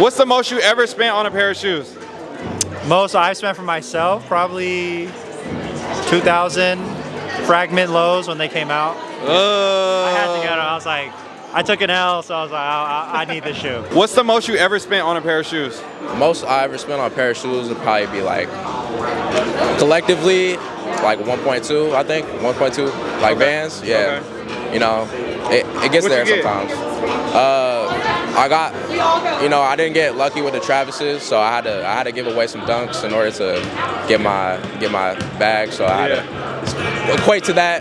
What's the most you ever spent on a pair of shoes? Most I've spent for myself, probably 2,000 fragment lows when they came out. Uh, I had to get them. I was like, I took an L, so I was like, I, I, I need this shoe. What's the most you ever spent on a pair of shoes? Most I ever spent on a pair of shoes would probably be like collectively like 1.2, I think 1.2, like Vans. Yeah, you know, it, it gets What'd there you get? sometimes. Uh, I got, you know, I didn't get lucky with the Travises, so I had to I had to give away some dunks in order to get my get my bag. So I had to equate to that.